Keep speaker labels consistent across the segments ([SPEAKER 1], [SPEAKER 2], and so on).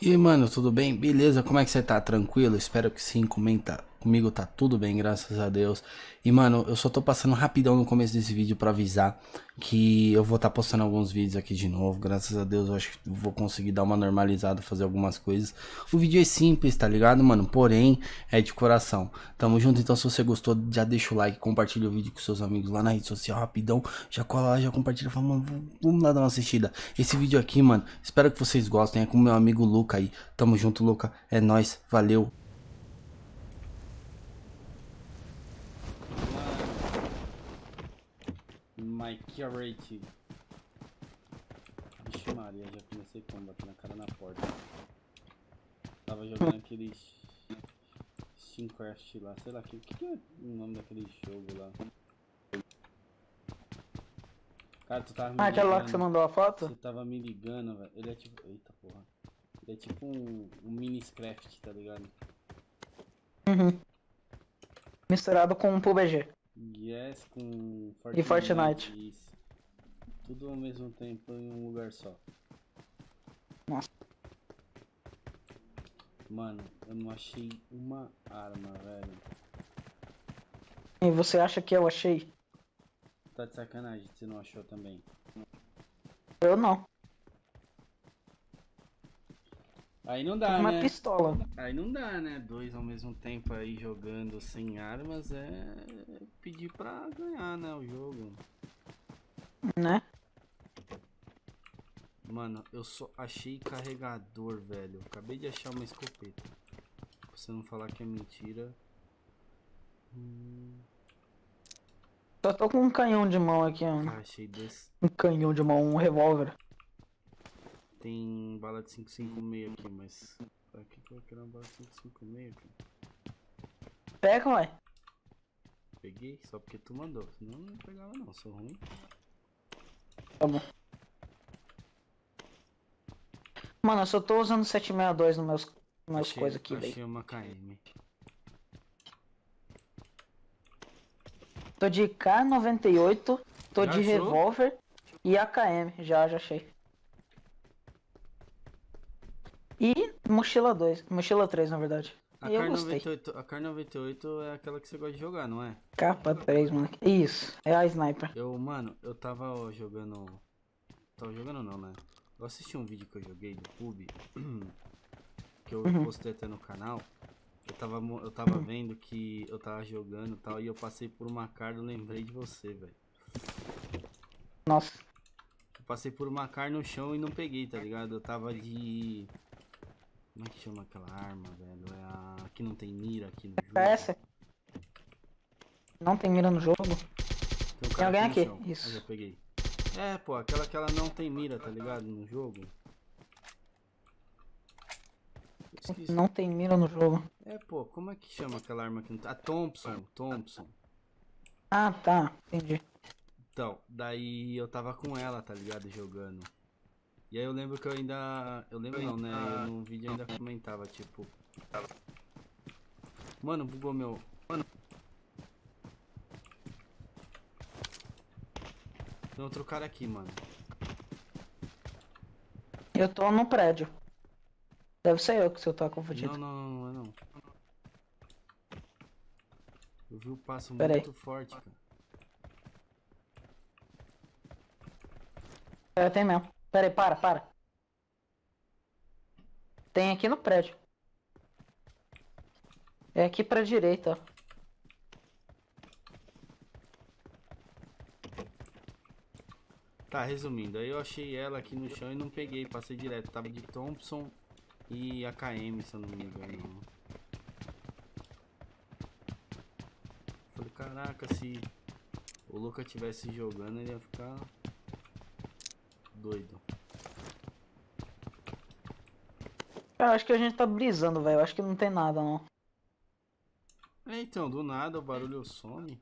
[SPEAKER 1] E mano, tudo bem? Beleza? Como é que você tá? Tranquilo? Espero que sim. Comenta comigo, tá tudo bem, graças a Deus. E, mano, eu só tô passando rapidão no começo desse vídeo pra avisar que eu vou estar tá postando alguns vídeos aqui de novo. Graças a Deus, eu acho que vou conseguir dar uma normalizada, fazer algumas coisas. O vídeo é simples, tá ligado, mano? Porém, é de coração. Tamo junto, então se você gostou, já deixa o like, compartilha o vídeo com seus amigos lá na rede social, rapidão. Já cola lá, já compartilha, fala, mano, vamos lá dar uma assistida. Esse vídeo aqui, mano, espero que vocês gostem. É com meu amigo Luca aí. Tamo junto, Luca. É nóis, valeu. My Curate. Vixe Maria, já comecei como bater na cara na porta. Tava jogando aquele Steamcraft lá, sei lá, que, que é o nome daquele jogo lá? Cara, tu tava me
[SPEAKER 2] Ah, aquela lá que você mandou a foto?
[SPEAKER 1] Você tava me ligando, velho. Ele é tipo. Eita porra. Ele é tipo um, um miniscraft, tá ligado?
[SPEAKER 2] Uhum. Misturado com um PUBG.
[SPEAKER 1] Yes, com
[SPEAKER 2] Fortnite. E Fortnite.
[SPEAKER 1] Isso. Tudo ao mesmo tempo em um lugar só.
[SPEAKER 2] Nossa.
[SPEAKER 1] Mano, eu não achei uma arma, velho.
[SPEAKER 2] E você acha que eu achei?
[SPEAKER 1] Tá de sacanagem, você não achou também?
[SPEAKER 2] Eu não.
[SPEAKER 1] Aí não dá,
[SPEAKER 2] uma
[SPEAKER 1] né?
[SPEAKER 2] Uma pistola.
[SPEAKER 1] Aí não dá, né? Dois ao mesmo tempo aí jogando sem armas é pedir pra ganhar, né? O jogo.
[SPEAKER 2] Né?
[SPEAKER 1] Mano, eu só achei carregador, velho. Acabei de achar uma escopeta. Pra você não falar que é mentira. Hum...
[SPEAKER 2] Só tô com um canhão de mão aqui, mano.
[SPEAKER 1] Ah, achei dois.
[SPEAKER 2] Um canhão de mão, um revólver.
[SPEAKER 1] Tem bala de 556 aqui, mas... Pra que eu quero uma bala de 556, cara?
[SPEAKER 2] Pega, ué.
[SPEAKER 1] Peguei, só porque tu mandou. Senão não pegava não, sou ruim.
[SPEAKER 2] Tá bom. Mano, eu só tô usando 762 nos meus, meus coisas aqui, velho.
[SPEAKER 1] Achei uma KM.
[SPEAKER 2] Tô de K98, tô já de revólver e AKM, já, já achei. E mochila 2, mochila 3 na verdade.
[SPEAKER 1] A Car 98, a Car 98 é aquela que você gosta de jogar, não é?
[SPEAKER 2] Capa 3, mano. Isso, é a sniper.
[SPEAKER 1] Eu, mano, eu tava ó, jogando. Tava jogando não, né? Eu assisti um vídeo que eu joguei do pub. que eu uhum. postei até no canal. Eu tava, eu tava vendo que eu tava jogando e tal, e eu passei por uma car e lembrei de você, velho.
[SPEAKER 2] Nossa.
[SPEAKER 1] Eu passei por uma car no chão e não peguei, tá ligado? Eu tava de... Como é que chama aquela arma, velho? É a... que não tem mira aqui no jogo.
[SPEAKER 2] É essa? Não tem mira no jogo?
[SPEAKER 1] Tem, um
[SPEAKER 2] tem alguém aqui,
[SPEAKER 1] chão.
[SPEAKER 2] isso.
[SPEAKER 1] Eu já peguei. É, pô, aquela que ela não tem mira, tá ligado? No jogo.
[SPEAKER 2] Não tem mira no jogo.
[SPEAKER 1] É, pô, como é que chama aquela arma que não tá? A Thompson, Thompson.
[SPEAKER 2] Ah, tá, entendi.
[SPEAKER 1] Então, daí eu tava com ela, tá ligado, jogando. E aí eu lembro que eu ainda... Eu lembro não, né? Eu no vídeo ainda comentava, tipo... Mano, bugou meu... Mano... Tem outro cara aqui, mano.
[SPEAKER 2] Eu tô no prédio. Deve ser eu que você tá confundindo.
[SPEAKER 1] Não, não, não, não é não. Eu vi o passo
[SPEAKER 2] Pera
[SPEAKER 1] muito
[SPEAKER 2] aí.
[SPEAKER 1] forte, cara.
[SPEAKER 2] É, tem mesmo. Pera aí, para, para. Tem aqui no prédio. É aqui pra direita, ó.
[SPEAKER 1] Tá, resumindo, aí eu achei ela aqui no chão e não peguei, passei direto. Tava de Thompson e AKM, se eu não me engano. Falei, caraca, se o Luca tivesse jogando, ele ia ficar doido.
[SPEAKER 2] Eu acho que a gente tá brisando, velho. Eu acho que não tem nada, não.
[SPEAKER 1] É, então, do nada o barulho some.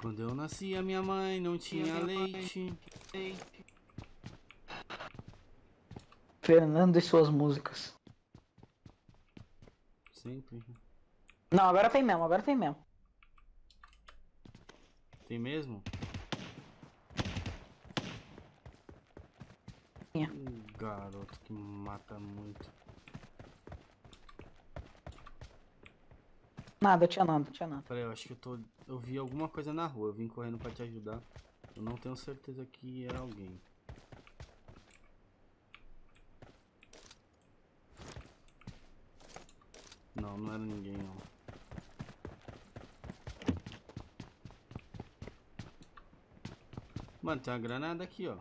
[SPEAKER 1] Quando eu nasci, a minha mãe não tinha leite.
[SPEAKER 2] Fernando e suas músicas.
[SPEAKER 1] Sempre.
[SPEAKER 2] Não, agora tem mesmo, agora tem mesmo.
[SPEAKER 1] Tem mesmo? Um garoto que mata muito.
[SPEAKER 2] Nada, tinha nada, tinha nada.
[SPEAKER 1] Peraí, eu acho que eu tô. Eu vi alguma coisa na rua, eu vim correndo pra te ajudar. Eu não tenho certeza que era alguém. Não, não era ninguém não. Mano, tem uma granada aqui, ó.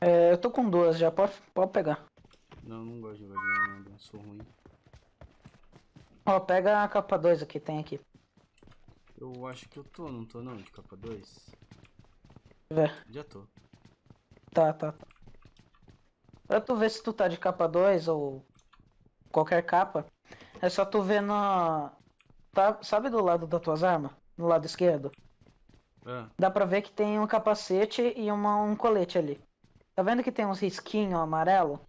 [SPEAKER 2] É, eu tô com duas já, pode, pode pegar.
[SPEAKER 1] Não, não gosto de granada, sou ruim.
[SPEAKER 2] Ó, pega a capa 2 aqui, tem aqui.
[SPEAKER 1] Eu acho que eu tô, não tô não, de capa 2?
[SPEAKER 2] Vê.
[SPEAKER 1] Já tô.
[SPEAKER 2] Tá, tá, tá. Pra tu ver se tu tá de capa 2 ou qualquer capa, é só tu ver na. Tá, sabe do lado das tuas armas? No lado esquerdo?
[SPEAKER 1] Ah,
[SPEAKER 2] Dá pra ver que tem um capacete e uma, um colete ali. Tá vendo que tem uns risquinhos amarelo?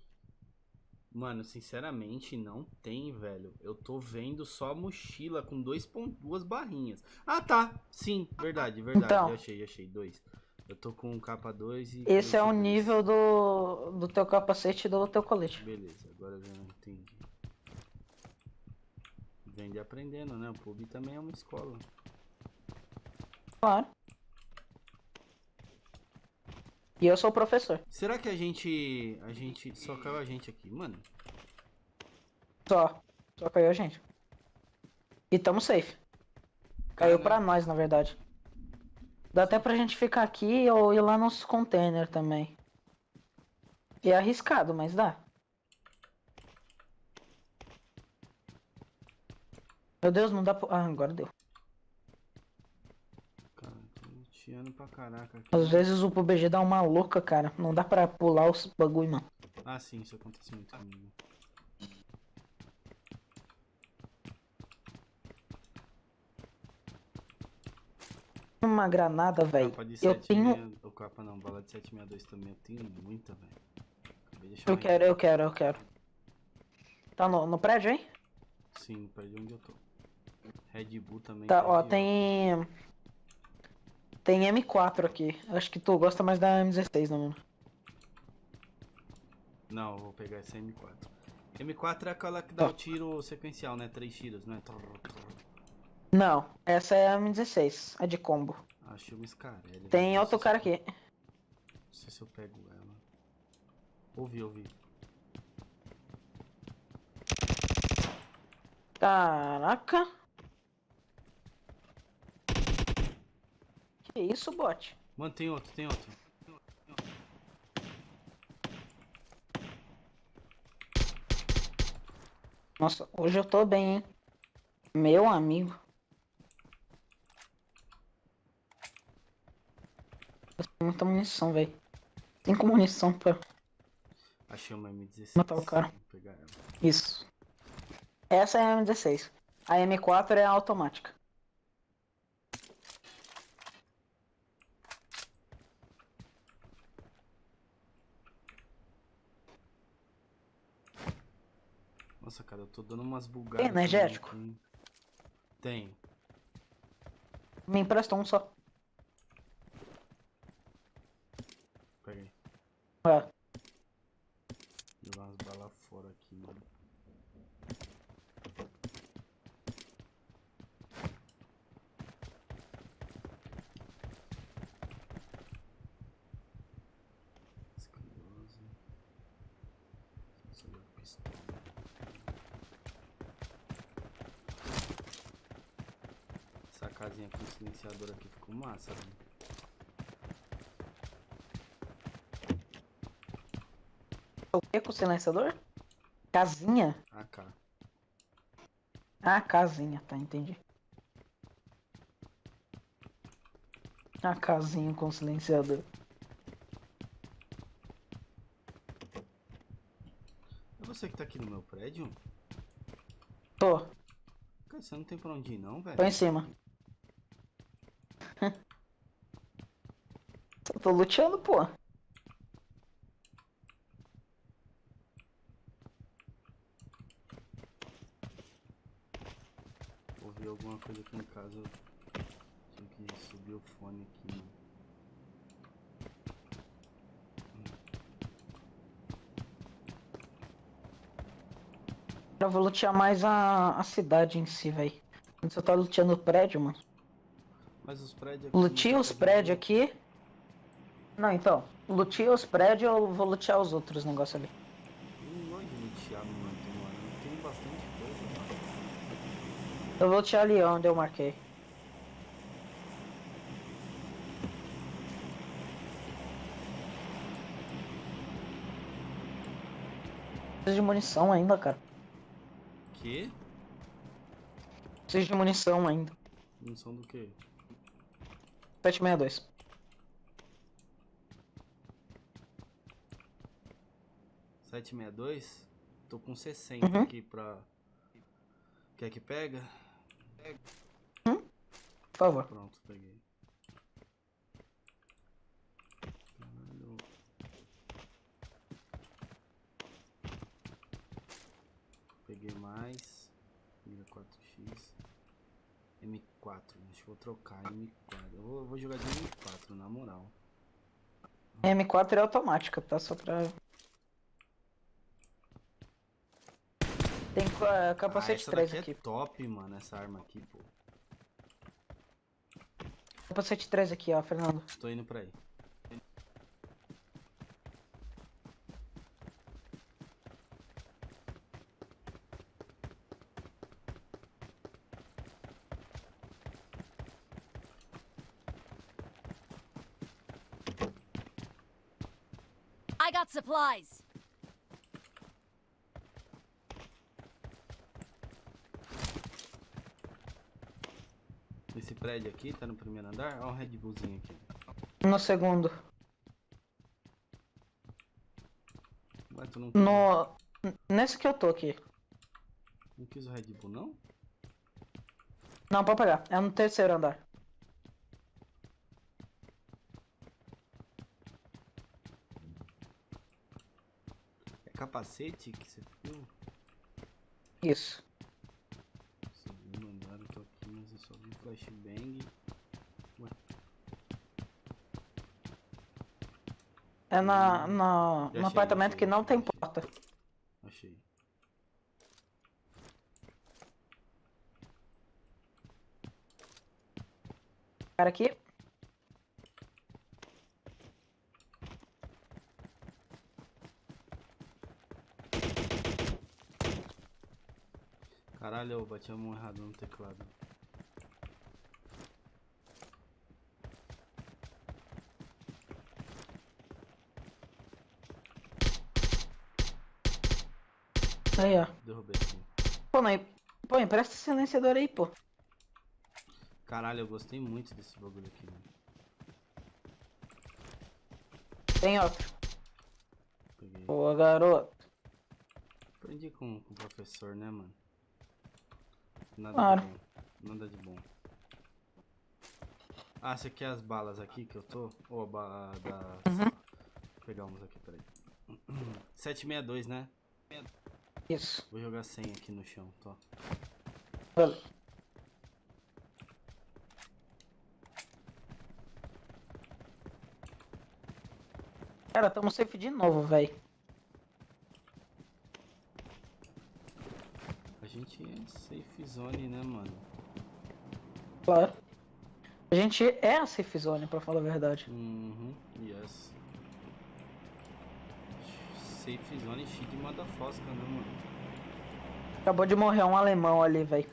[SPEAKER 1] mano, sinceramente não tem, velho. Eu tô vendo só a mochila com dois duas barrinhas. Ah, tá. Sim, verdade, verdade.
[SPEAKER 2] Então.
[SPEAKER 1] achei, achei. Dois. Eu tô com capa 2 e...
[SPEAKER 2] Esse é o
[SPEAKER 1] dois.
[SPEAKER 2] nível do, do teu capacete e do teu colete.
[SPEAKER 1] Beleza, agora eu já entendi. Vem de aprendendo, né? O pub também é uma escola.
[SPEAKER 2] Claro. E eu sou o professor.
[SPEAKER 1] Será que a gente... A gente... Só caiu a gente aqui, mano?
[SPEAKER 2] Só. Só caiu a gente. E tamo safe. Caiu
[SPEAKER 1] Cara,
[SPEAKER 2] pra nós, na verdade. Dá até pra gente ficar aqui ou ir lá nos container também. E é arriscado, mas dá. Meu Deus, não dá pra... Ah, agora deu.
[SPEAKER 1] Cara, tô luteando pra caraca aqui.
[SPEAKER 2] Às vezes o PUBG dá uma louca, cara. Não dá pra pular os bagulho, mano.
[SPEAKER 1] Ah, sim, isso acontece muito comigo.
[SPEAKER 2] Uma granada, velho. Eu
[SPEAKER 1] 7
[SPEAKER 2] tenho...
[SPEAKER 1] O capa não, bala de 762 também. Eu tenho muita, velho.
[SPEAKER 2] Eu quero, eu quero, eu quero. Tá no, no prédio, hein?
[SPEAKER 1] Sim, no prédio onde eu tô. Red Bull também.
[SPEAKER 2] Tá,
[SPEAKER 1] tá
[SPEAKER 2] ó, tem... Tem M4 aqui. Acho que tu gosta mais da M16, não, mano?
[SPEAKER 1] Não, eu vou pegar essa M4. M4 é aquela que dá
[SPEAKER 2] Tá.
[SPEAKER 1] o tiro sequencial, né? Três tiros, né?
[SPEAKER 2] Não, essa é a M16, a de combo.
[SPEAKER 1] Achei uma escarelha.
[SPEAKER 2] Tem
[SPEAKER 1] velho.
[SPEAKER 2] outro cara
[SPEAKER 1] eu-
[SPEAKER 2] aqui.
[SPEAKER 1] Não sei se eu pego ela. Ouvi, ouvi.
[SPEAKER 2] Caraca. Que isso, bot?
[SPEAKER 1] Mano, tem outro, tem outro.
[SPEAKER 2] Nossa, hoje eu tô bem, hein? Meu amigo. Eu tenho muita munição, velho. Cinco munição pra
[SPEAKER 1] Achei uma M16.
[SPEAKER 2] Matar o cara. Isso. Essa é a M16. A M4 é automática.
[SPEAKER 1] Nossa, cara, eu tô dando umas bugadas.
[SPEAKER 2] Tem energético?
[SPEAKER 1] aqui. Tem.
[SPEAKER 2] Me empresta um só.
[SPEAKER 1] Peguei.
[SPEAKER 2] Ah,
[SPEAKER 1] Jogar umas balas fora aqui, mano. Escandaloso. Sensor de pistola. Essa casinha com silenciador aqui ficou massa, velho.
[SPEAKER 2] o que com o silenciador? Casinha?
[SPEAKER 1] AK.
[SPEAKER 2] Ah, casinha, tá, entendi. A casinha com silenciador.
[SPEAKER 1] É você que tá aqui no meu prédio?
[SPEAKER 2] Tô,
[SPEAKER 1] Cara, você não tem pra onde ir não, velho?
[SPEAKER 2] tô em cima. Eu tô luteando, pô.
[SPEAKER 1] vi alguma coisa aqui em casa. Eu tinha que subir o fone aqui, mano.
[SPEAKER 2] Eu vou lutear mais a, a cidade em si, velho. Eu tava luteando o prédio, mano.
[SPEAKER 1] Mas os prédios aqui.
[SPEAKER 2] Luteia
[SPEAKER 1] não
[SPEAKER 2] os
[SPEAKER 1] tá
[SPEAKER 2] prédios aqui. Não, então. Luteia os prédios eu vou lutear os outros negócios ali.
[SPEAKER 1] Não gosto de lutear muito, mano. Tem bastante coisa, mano.
[SPEAKER 2] Eu vou lutear ali onde eu marquei. Preciso de munição ainda, cara.
[SPEAKER 1] Que?
[SPEAKER 2] Preciso de munição ainda.
[SPEAKER 1] Munição do quê?
[SPEAKER 2] 762.
[SPEAKER 1] Sete meia dois? Tô com 60
[SPEAKER 2] Uhum.
[SPEAKER 1] aqui pra. Quer que pega?
[SPEAKER 2] Por favor.
[SPEAKER 1] Pronto, peguei. Peguei mais. Mira 4x. M4. Acho que vou trocar M4. Eu vou, vou jogar de M4, na moral.
[SPEAKER 2] M4 é automática, tá? Só pra. Tem ca-
[SPEAKER 1] Ah,
[SPEAKER 2] capacete
[SPEAKER 1] essa
[SPEAKER 2] 3
[SPEAKER 1] daqui
[SPEAKER 2] aqui.
[SPEAKER 1] é top, mano, essa arma aqui, pô.
[SPEAKER 2] Capacete 3 aqui, ó, Fernando.
[SPEAKER 1] Tô indo pra aí.
[SPEAKER 3] I got supplies.
[SPEAKER 1] Esse prédio aqui tá no primeiro andar. Ó o Red Bullzinho aqui.
[SPEAKER 2] No segundo.
[SPEAKER 1] Ué, tu não,
[SPEAKER 2] No. Nesse que eu tô aqui.
[SPEAKER 1] não quis o Red Bull, não?
[SPEAKER 2] Não, pode pegar. É no terceiro andar.
[SPEAKER 1] É capacete que você viu?
[SPEAKER 2] Isso.
[SPEAKER 1] Segundo andar, eu tô aqui, mas eu só vi flashbang. Ué,
[SPEAKER 2] É na, na,
[SPEAKER 1] Já
[SPEAKER 2] no
[SPEAKER 1] achei,
[SPEAKER 2] apartamento
[SPEAKER 1] achei,
[SPEAKER 2] que não
[SPEAKER 1] achei,
[SPEAKER 2] tem porta.
[SPEAKER 1] achei.
[SPEAKER 2] Cara aqui.
[SPEAKER 1] Caralho, eu bati a mão errada no teclado.
[SPEAKER 2] Aí, ó.
[SPEAKER 1] Derrubei aqui.
[SPEAKER 2] Pô, não, pô, empresta esse silenciador aí, pô.
[SPEAKER 1] Caralho, eu gostei muito desse bagulho aqui, mano.
[SPEAKER 2] Tem outro.
[SPEAKER 1] Peguei.
[SPEAKER 2] Boa, garoto.
[SPEAKER 1] Aprendi com, com o professor, né, mano? Nada
[SPEAKER 2] Claro.
[SPEAKER 1] de bom. Nada de bom. Ah, você quer as balas aqui que eu tô? Ou a bala da...
[SPEAKER 2] Uhum.
[SPEAKER 1] Vou pegar umas aqui, peraí. 762, né?
[SPEAKER 2] Isso.
[SPEAKER 1] Vou jogar 100 aqui no chão, tô.
[SPEAKER 2] Valeu. Cara, tamo safe de novo, velho.
[SPEAKER 1] A gente é safe zone, né, mano?
[SPEAKER 2] Claro. A gente é a safe zone, pra falar a verdade.
[SPEAKER 1] Uhum, yes. Safe zone cheio de madafosca, né, mano?
[SPEAKER 2] Acabou de morrer um alemão ali, velho.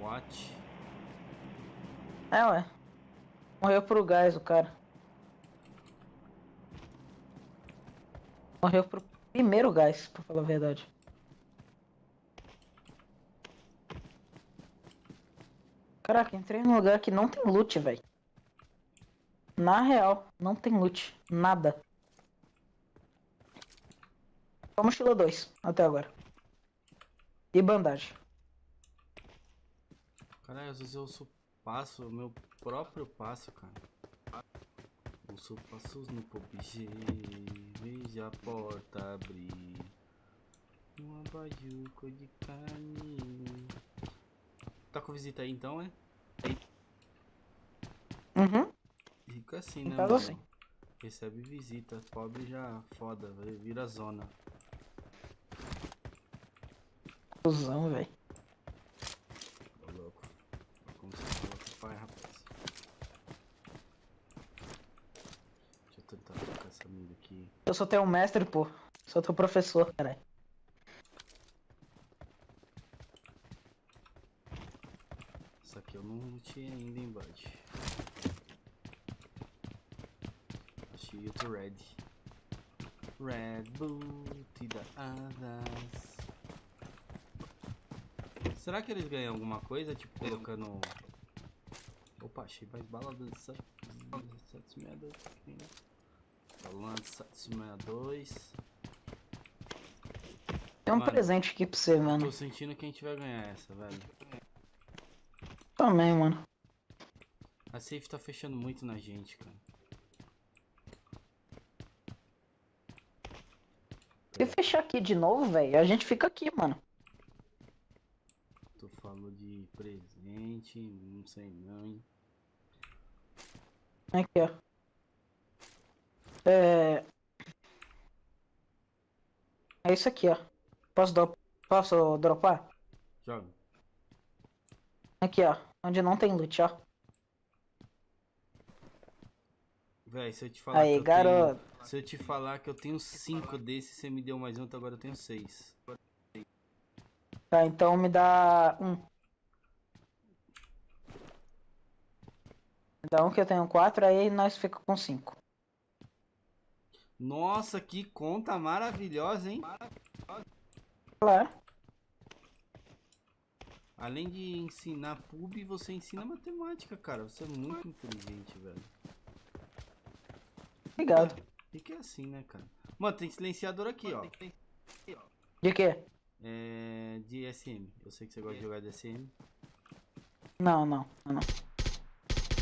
[SPEAKER 1] What?
[SPEAKER 2] É, ué. Morreu pro gás o cara. Morreu pro primeiro gás, pra falar a verdade. Caraca, entrei num lugar que não tem loot, velho. Na real, não tem loot. Nada. Só mochila 2, até agora. E bandagem.
[SPEAKER 1] Caralho, às vezes eu ouço passo, meu próprio passo, cara. Ouço passos no PUBG, veja a porta abrir. Um abajur de carne. Tá com visita aí então, é?
[SPEAKER 2] Uhum.
[SPEAKER 1] Rico assim, né, mano?
[SPEAKER 2] assim.
[SPEAKER 1] Recebe visita. Pobre já foda, vira zona.
[SPEAKER 2] Cusão, velho.
[SPEAKER 1] Ô louco. Como você fala com o pai, rapaz. Deixa eu tentar trocar essa mira aqui.
[SPEAKER 2] Eu sou teu mestre, pô. Sou teu professor, caralho.
[SPEAKER 1] Essa aqui eu não tinha ainda em bud. Achei outro red. Red Bull dá asas. Será que eles ganham alguma coisa? Tipo, colocando... Opa, achei mais bala do 762. Falando 762.
[SPEAKER 2] Tem um
[SPEAKER 1] Mano.
[SPEAKER 2] presente aqui pra você, mano.
[SPEAKER 1] Tô sentindo que a gente vai ganhar essa, velho.
[SPEAKER 2] Também, mano.
[SPEAKER 1] A safe tá fechando muito na gente, cara.
[SPEAKER 2] Se fechar aqui de novo, velho, a gente fica aqui, mano.
[SPEAKER 1] Tu falou de presente, não sei não, hein?
[SPEAKER 2] Aqui, ó. É. É isso aqui, ó. Posso, do... Posso dropar?
[SPEAKER 1] Joga.
[SPEAKER 2] Aqui, ó. Onde não tem loot, ó.
[SPEAKER 1] Véi, se eu te falar
[SPEAKER 2] Aí,
[SPEAKER 1] que eu
[SPEAKER 2] garoto.
[SPEAKER 1] tenho... Se eu te falar que eu tenho cinco desses, você me deu mais um, então agora eu tenho seis.
[SPEAKER 2] Tá, então me dá um. Um que eu tenho quatro, aí nós fica com cinco.
[SPEAKER 1] Nossa, que conta maravilhosa, hein?
[SPEAKER 2] Claro.
[SPEAKER 1] Além de ensinar pub, você ensina matemática, cara. Você é muito inteligente, velho.
[SPEAKER 2] Obrigado.
[SPEAKER 1] E que é assim, né, cara? Mano, tem silenciador aqui, ó.
[SPEAKER 2] De quê?
[SPEAKER 1] É... De SM. Eu sei que você gosta de jogar de SM.
[SPEAKER 2] Não, não, não.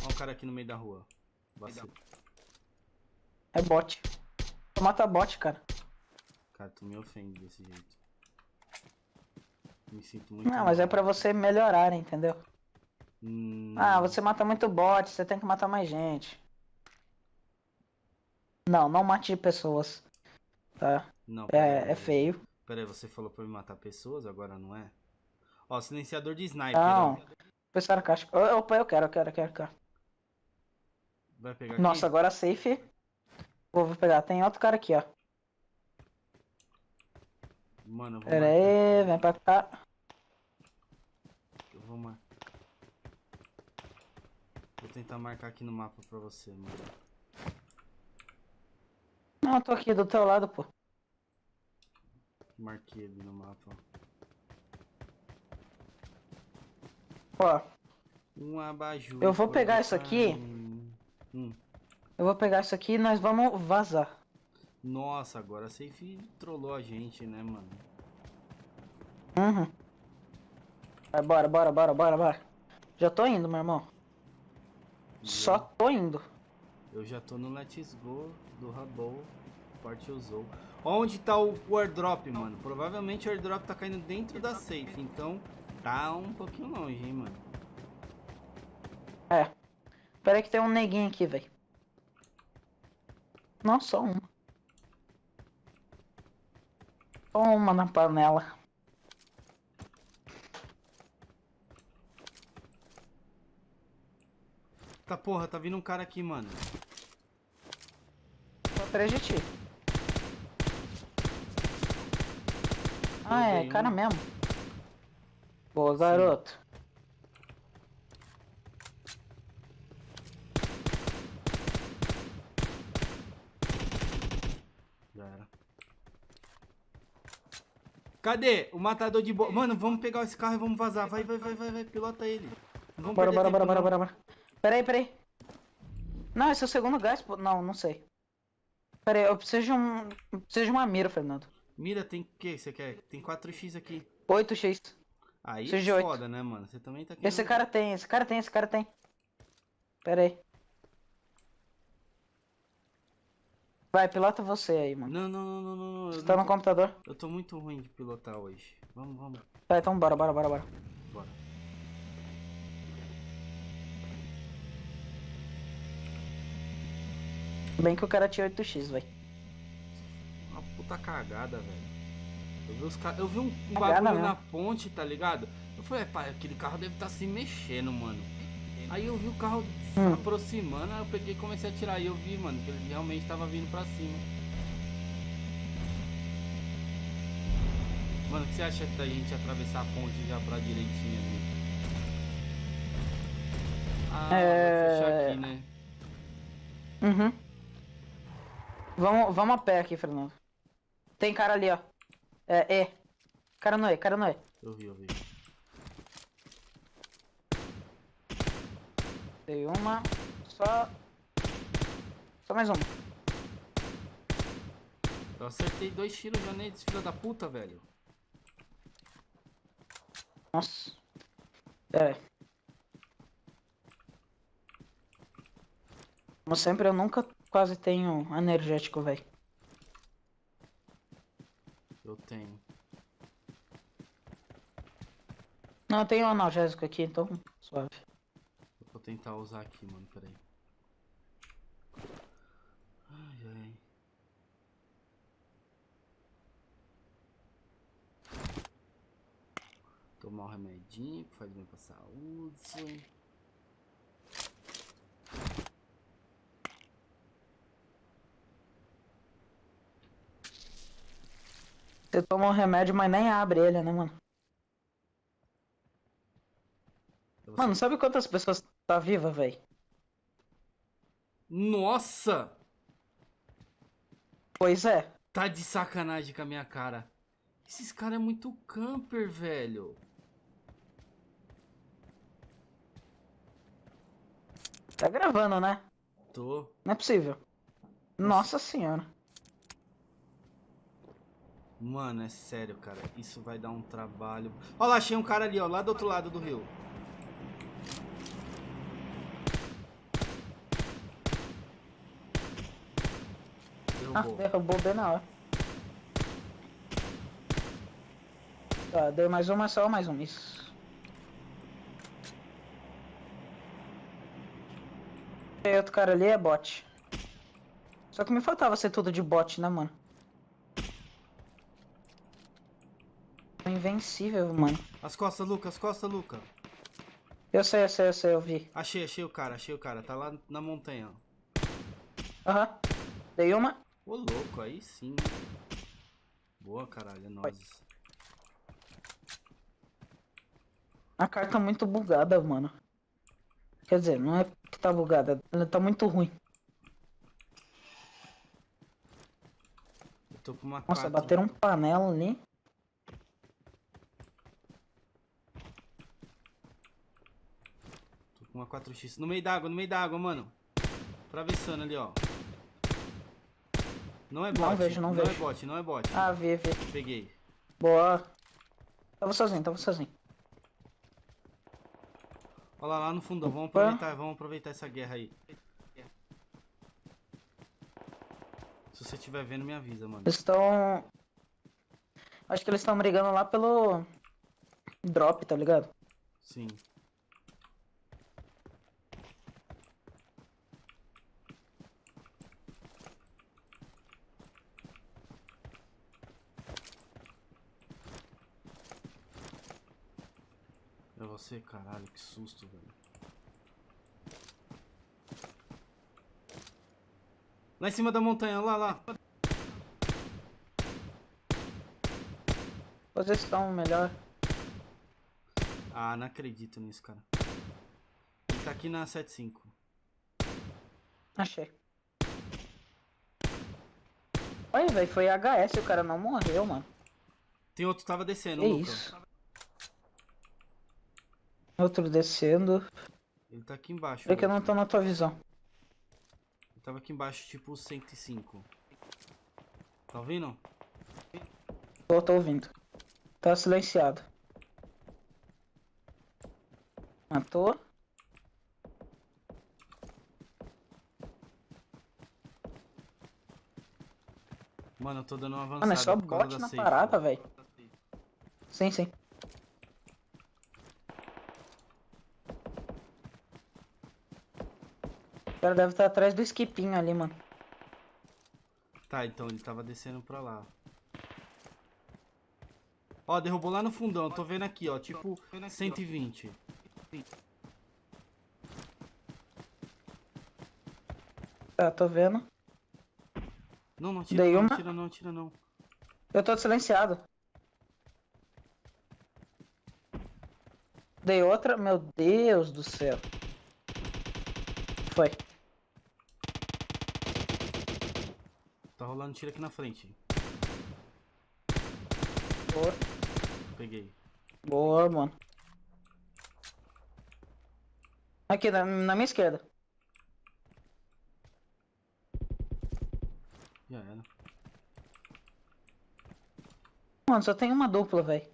[SPEAKER 1] Ó o cara aqui no meio da rua. Vacilo.
[SPEAKER 2] É bot. Mata bot, cara.
[SPEAKER 1] Cara, tu me ofende desse jeito. Me sinto muito
[SPEAKER 2] Não, mas é
[SPEAKER 1] mal.
[SPEAKER 2] pra você melhorar, entendeu?
[SPEAKER 1] Hum,
[SPEAKER 2] Ah, você mata muito bot, você tem que matar mais gente. Não, não mate pessoas. Tá?
[SPEAKER 1] Não,
[SPEAKER 2] É,
[SPEAKER 1] aí.
[SPEAKER 2] é feio.
[SPEAKER 1] Pera aí, você falou pra me matar pessoas, agora não é? Ó, silenciador de sniper,
[SPEAKER 2] Não. da caixa. Ô, Opa, eu quero, eu quero, eu quero, eu quero.
[SPEAKER 1] Vai pegar aqui?
[SPEAKER 2] Nossa, agora safe. Vou vou pegar. Tem outro cara aqui, ó.
[SPEAKER 1] Mano, eu vou
[SPEAKER 2] Pera
[SPEAKER 1] marcar
[SPEAKER 2] aí,
[SPEAKER 1] aqui.
[SPEAKER 2] vem pra cá.
[SPEAKER 1] Eu vou mar... Vou tentar marcar aqui no mapa pra você, mano.
[SPEAKER 2] Não, eu tô aqui do teu lado, pô.
[SPEAKER 1] Marquei ali no mapa.
[SPEAKER 2] Ó,
[SPEAKER 1] Um abajur.
[SPEAKER 2] Eu vou pegar isso aqui.
[SPEAKER 1] carne. Hum.
[SPEAKER 2] eu vou pegar isso aqui e nós vamos vazar.
[SPEAKER 1] Nossa, agora a Safe trollou a gente, né, mano?
[SPEAKER 2] Uhum. Vai, bora, bora, bora, bora, bora. Já tô indo, meu irmão. Só tô indo.
[SPEAKER 1] Eu já tô no Let's Go do Rabou. Parte usou. Onde tá o, o airdrop, mano? Provavelmente o airdrop tá caindo dentro da safe. Então tá um pouquinho longe, hein, mano.
[SPEAKER 2] É. Pera aí que tem um neguinho aqui, velho. Não, só uma. Só uma na panela.
[SPEAKER 1] Tá porra, tá vindo um cara aqui, mano.
[SPEAKER 2] Tô atrás de ti. Ah, é,
[SPEAKER 1] Peguei
[SPEAKER 2] cara
[SPEAKER 1] um.
[SPEAKER 2] mesmo. Boa, garoto.
[SPEAKER 1] Já era. Cadê? O matador de bo... Mano, vamos pegar esse carro e vamos vazar. Vai, vai, vai, vai, vai. Pilota ele. Não vamos
[SPEAKER 2] Bora, bora,
[SPEAKER 1] tempo,
[SPEAKER 2] bora, bora, bora, bora. Pera aí, pera aí. Não, esse é o segundo gás, pô. Não, não sei. Pera aí, eu preciso de um. eu Preciso de uma mira, Fernando.
[SPEAKER 1] Mira, tem o que você quer? Tem 4x aqui.
[SPEAKER 2] 8x.
[SPEAKER 1] Aí é
[SPEAKER 2] oito.
[SPEAKER 1] foda, né, mano? Você também tá aqui.
[SPEAKER 2] Esse cara tem, esse cara tem, esse cara tem. Pera Vai, pilota você aí, mano.
[SPEAKER 1] Não, não, não, não, não.
[SPEAKER 2] Você tá no computador?
[SPEAKER 1] Eu tô muito ruim de pilotar hoje. Vamos, vamos.
[SPEAKER 2] Tá, então bora, bora, bora, bora.
[SPEAKER 1] Bora.
[SPEAKER 2] Bem que o cara tinha 8x, velho.
[SPEAKER 1] Uma puta cagada, velho. Eu vi, os car... eu vi um, um bagulho na ponte, tá ligado? Eu falei, pai, aquele carro deve estar tá se mexendo, mano. Aí eu vi o carro
[SPEAKER 2] Hum.
[SPEAKER 1] aproximando, aí eu peguei e comecei a atirar. E eu vi, mano, que ele realmente tava vindo pra cima. Mano, o que você acha da gente atravessar a ponte já pra direitinho ali? Ah,
[SPEAKER 2] É.
[SPEAKER 1] fechar aqui, né?
[SPEAKER 2] Uhum. Vamos, vamos a pé aqui, Fernando. Tem cara ali, ó. É, é. Cara no E, cara no E.
[SPEAKER 1] Eu vi, eu vi.
[SPEAKER 2] Tem uma. Só. Só mais uma.
[SPEAKER 1] Eu acertei dois tiros já neles, filha da puta, velho.
[SPEAKER 2] Nossa. Pera aí. Como sempre, eu nunca quase tenho energético, velho.
[SPEAKER 1] Eu tenho.
[SPEAKER 2] Não, eu tenho analgésico aqui, então suave.
[SPEAKER 1] Eu vou tentar usar aqui, mano, peraí. Ai, ai. Tomar um remedinho que faz bem pra saúde.
[SPEAKER 2] Você toma um remédio, mas nem abre ele, né, mano? Mano, sabe quantas pessoas tá viva, velho?
[SPEAKER 1] Nossa!
[SPEAKER 2] Pois é.
[SPEAKER 1] Tá de sacanagem com a minha cara. Esses caras é muito camper, velho.
[SPEAKER 2] Tá gravando, né?
[SPEAKER 1] Tô.
[SPEAKER 2] Não é possível. Nossa senhora.
[SPEAKER 1] Mano, é sério, cara. Isso vai dar um trabalho. Ó lá, achei um cara ali, ó. Lá do outro lado do rio.
[SPEAKER 2] Ah,
[SPEAKER 1] Derrubou.
[SPEAKER 2] derrubou bem na hora. Tá, deu mais uma, só mais um. Isso. Tem outro cara ali, é bot. Só que me faltava ser tudo de bot, né, mano? Invencível, mano.
[SPEAKER 1] As costas, Luca, as costas, Luca.
[SPEAKER 2] Eu sei, eu sei, eu sei, eu vi.
[SPEAKER 1] Achei, achei o cara, achei o cara. Tá lá na montanha, ó.
[SPEAKER 2] Aham. Dei uma.
[SPEAKER 1] Ô, louco, aí sim. Boa, caralho, é nóis.
[SPEAKER 2] A carta tá muito bugada, mano. Quer dizer, não é que tá bugada, ela tá muito ruim.
[SPEAKER 1] Eu tô com uma
[SPEAKER 2] Nossa,
[SPEAKER 1] quatro.
[SPEAKER 2] bateram um panela ali.
[SPEAKER 1] Tô com uma 4x. No meio d'água, no meio d'água, mano. Atravessando ali, ó. Não é bot.
[SPEAKER 2] Não vejo, não
[SPEAKER 1] é
[SPEAKER 2] vejo.
[SPEAKER 1] bot, não é bot.
[SPEAKER 2] Ah, vi, vi.
[SPEAKER 1] Peguei.
[SPEAKER 2] Boa. Tava sozinho, tava sozinho.
[SPEAKER 1] Olha lá, lá no fundão. Vamos aproveitar, vamos aproveitar essa guerra aí. Se você estiver vendo, me avisa, mano.
[SPEAKER 2] Eles estão. Acho que eles estão brigando lá pelo. Drop, tá ligado?
[SPEAKER 1] Sim. É você, caralho, que susto, velho. Lá em cima da montanha, lá, lá.
[SPEAKER 2] Posição melhor.
[SPEAKER 1] Ah, não acredito nisso, cara. Ele tá aqui na 75.
[SPEAKER 2] Achei. Olha, velho, foi HS, o cara não morreu, mano.
[SPEAKER 1] Tem outro que tava descendo,
[SPEAKER 2] Que
[SPEAKER 1] Luca.
[SPEAKER 2] isso? Outro descendo.
[SPEAKER 1] Ele tá aqui embaixo.
[SPEAKER 2] É que eu não
[SPEAKER 1] outro.
[SPEAKER 2] tô na tua visão.
[SPEAKER 1] Ele tava aqui embaixo, tipo 105. Tá ouvindo?
[SPEAKER 2] Tô, tô ouvindo. Tá silenciado. Matou.
[SPEAKER 1] Mano, eu tô dando uma avançada
[SPEAKER 2] Mano, é só bot na parada,
[SPEAKER 1] velho.
[SPEAKER 2] Sim, sim. O cara deve estar atrás do skipinho ali, mano.
[SPEAKER 1] Tá, então ele tava descendo pra lá. Ó, derrubou lá no fundão. Tô vendo aqui, ó. Tipo, 120.
[SPEAKER 2] Tá, tô vendo.
[SPEAKER 1] Não, não tira
[SPEAKER 2] Dei
[SPEAKER 1] não,
[SPEAKER 2] uma-
[SPEAKER 1] tira não, tira não.
[SPEAKER 2] Eu tô silenciado. Dei outra. Meu Deus do céu. Foi.
[SPEAKER 1] Rolando tiro aqui na frente.
[SPEAKER 2] Boa.
[SPEAKER 1] Peguei.
[SPEAKER 2] Boa, mano. Aqui, na, na minha esquerda.
[SPEAKER 1] Já era.
[SPEAKER 2] Mano, só tem uma dupla, velho.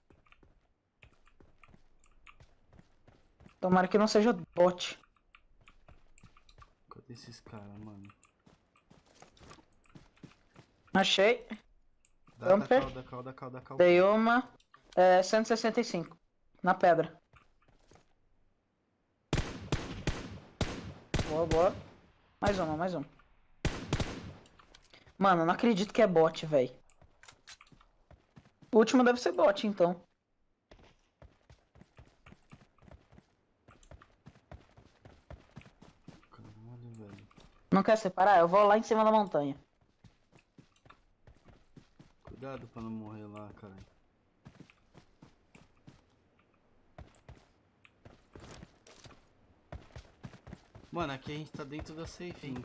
[SPEAKER 2] Tomara que não seja bot.
[SPEAKER 1] Cadê esses caras, mano?
[SPEAKER 2] Achei.
[SPEAKER 1] Dá, cal, dá cal, dá cal, dá cal.
[SPEAKER 2] Dei uma. É, 165. Na pedra. Boa, boa. Mais uma, mais uma. Mano, não acredito que é bot, velho. O último deve ser bot, então.
[SPEAKER 1] Caralho, velho.
[SPEAKER 2] Não quer separar? Eu vou lá em cima da montanha.
[SPEAKER 1] Cuidado pra não morrer lá, caralho. Mano, aqui a gente tá dentro da safe, hein?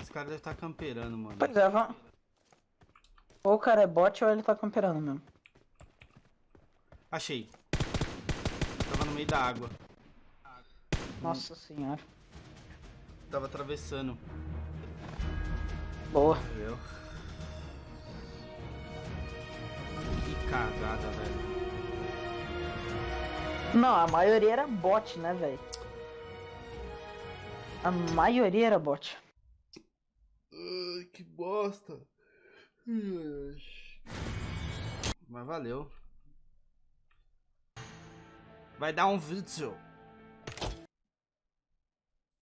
[SPEAKER 1] Esse cara deve estar tá camperando, mano.
[SPEAKER 2] Pois é, vamos. Ou o cara é bot ou ele tá camperando mesmo.
[SPEAKER 1] Achei. Tava no meio da água.
[SPEAKER 2] Nossa senhora.
[SPEAKER 1] Tava atravessando.
[SPEAKER 2] Boa.
[SPEAKER 1] Eu. Cagada, velho.
[SPEAKER 2] Não, a maioria era bot, né, velho? A maioria era bot.
[SPEAKER 1] Ai, que bosta. Mas valeu. Vai dar um vídeo.